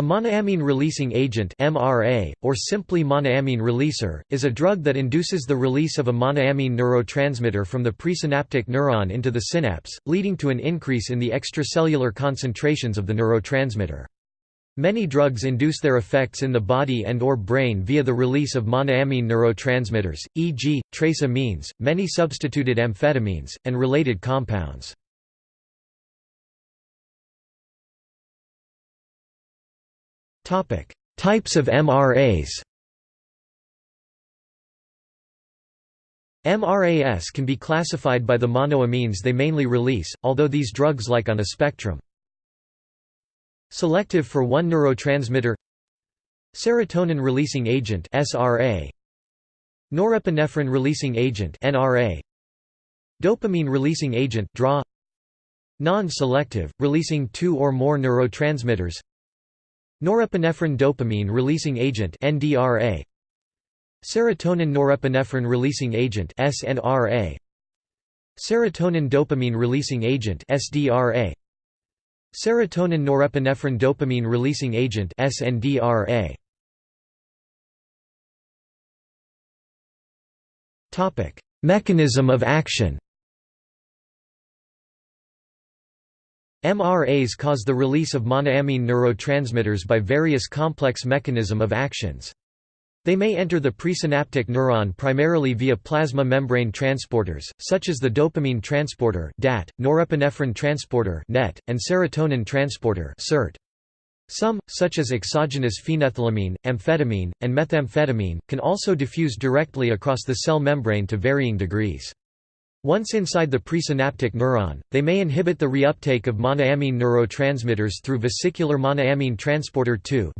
A monoamine-releasing agent MRA, or simply monoamine releaser, is a drug that induces the release of a monoamine neurotransmitter from the presynaptic neuron into the synapse, leading to an increase in the extracellular concentrations of the neurotransmitter. Many drugs induce their effects in the body and or brain via the release of monoamine neurotransmitters, e.g., trace amines, many substituted amphetamines, and related compounds. Types of MRAs MRAS can be classified by the monoamines they mainly release, although these drugs like on a spectrum. Selective for one neurotransmitter Serotonin-releasing agent SRA Norepinephrine-releasing agent NRA Dopamine-releasing agent DRA Non-selective, releasing two or more neurotransmitters Norepinephrine dopamine releasing agent NDRA Serotonin norepinephrine releasing agent SNRA Serotonin dopamine releasing agent SDRA Serotonin norepinephrine dopamine releasing agent SNDRA Topic Mechanism of action MRAs cause the release of monoamine neurotransmitters by various complex mechanism of actions. They may enter the presynaptic neuron primarily via plasma membrane transporters, such as the dopamine transporter DAT, norepinephrine transporter NET, and serotonin transporter SERT. Some, such as exogenous phenethylamine, amphetamine, and methamphetamine, can also diffuse directly across the cell membrane to varying degrees. Once inside the presynaptic neuron, they may inhibit the reuptake of monoamine neurotransmitters through vesicular monoamine transporter 2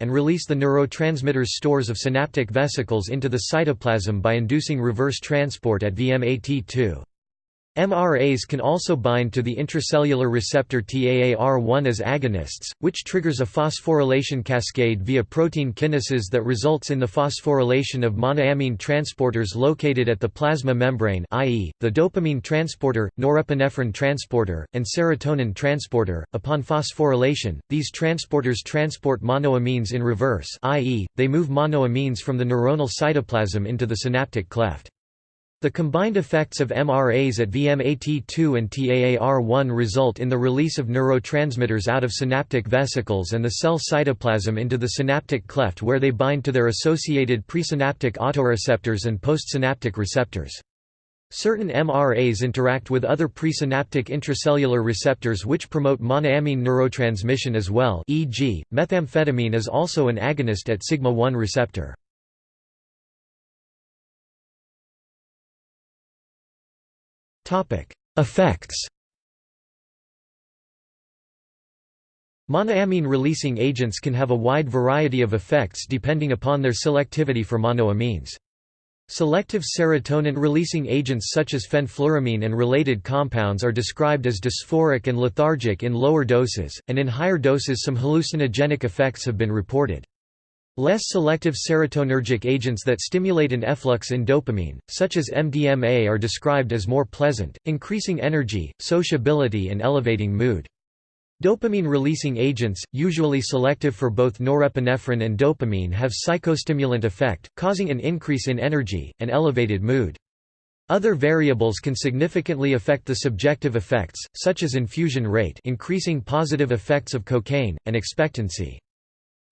and release the neurotransmitter's stores of synaptic vesicles into the cytoplasm by inducing reverse transport at VMAT2. MRAs can also bind to the intracellular receptor TAAR1 as agonists, which triggers a phosphorylation cascade via protein kinases that results in the phosphorylation of monoamine transporters located at the plasma membrane i.e., the dopamine transporter, norepinephrine transporter, and serotonin transporter. Upon phosphorylation, these transporters transport monoamines in reverse i.e., they move monoamines from the neuronal cytoplasm into the synaptic cleft. The combined effects of MRAs at VMAT2 and TAAR1 result in the release of neurotransmitters out of synaptic vesicles and the cell cytoplasm into the synaptic cleft where they bind to their associated presynaptic autoreceptors and postsynaptic receptors. Certain MRAs interact with other presynaptic intracellular receptors which promote monoamine neurotransmission as well e.g., methamphetamine is also an agonist at sigma-1 receptor. Effects Monoamine-releasing agents can have a wide variety of effects depending upon their selectivity for monoamines. Selective serotonin-releasing agents such as fenfluramine and related compounds are described as dysphoric and lethargic in lower doses, and in higher doses some hallucinogenic effects have been reported. Less selective serotonergic agents that stimulate an efflux in dopamine, such as MDMA are described as more pleasant, increasing energy, sociability and elevating mood. Dopamine-releasing agents, usually selective for both norepinephrine and dopamine have psychostimulant effect, causing an increase in energy, and elevated mood. Other variables can significantly affect the subjective effects, such as infusion rate increasing positive effects of cocaine, and expectancy.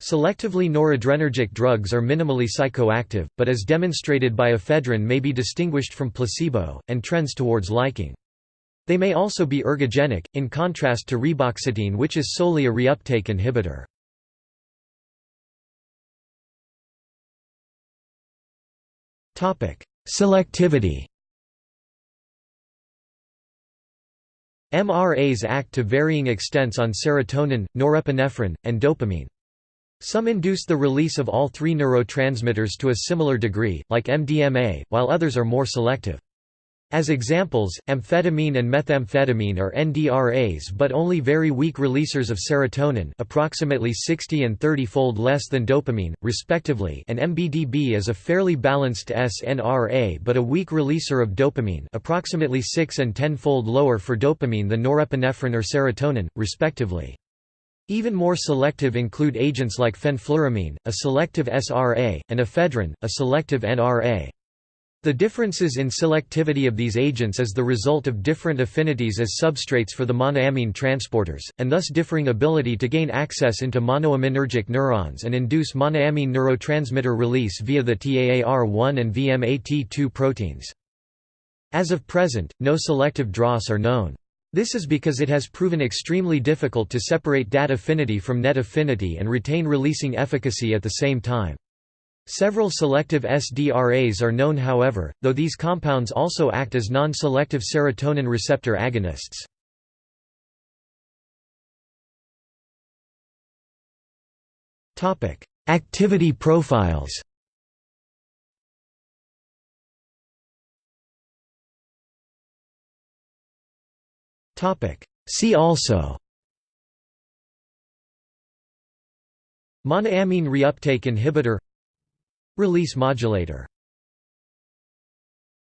Selectively noradrenergic drugs are minimally psychoactive, but as demonstrated by ephedrine may be distinguished from placebo, and trends towards liking. They may also be ergogenic, in contrast to reboxetine which is solely a reuptake inhibitor. Selectivity MRAs act to varying extents on serotonin, norepinephrine, and dopamine. Some induce the release of all three neurotransmitters to a similar degree, like MDMA, while others are more selective. As examples, amphetamine and methamphetamine are NDRAs but only very weak releasers of serotonin approximately 60 and 30-fold less than dopamine, respectively and MBDB is a fairly balanced SNRA but a weak releaser of dopamine approximately 6 and 10-fold lower for dopamine than norepinephrine or serotonin, respectively. Even more selective include agents like fenfluramine, a selective SRA, and ephedrine, a selective NRA. The differences in selectivity of these agents is the result of different affinities as substrates for the monoamine transporters, and thus differing ability to gain access into monoaminergic neurons and induce monoamine neurotransmitter release via the TAAR1 and VMAT2 proteins. As of present, no selective DROS are known. This is because it has proven extremely difficult to separate DAT affinity from net affinity and retain releasing efficacy at the same time. Several selective SDRAs are known however, though these compounds also act as non-selective serotonin receptor agonists. Activity profiles See also. Monoamine reuptake inhibitor. Release modulator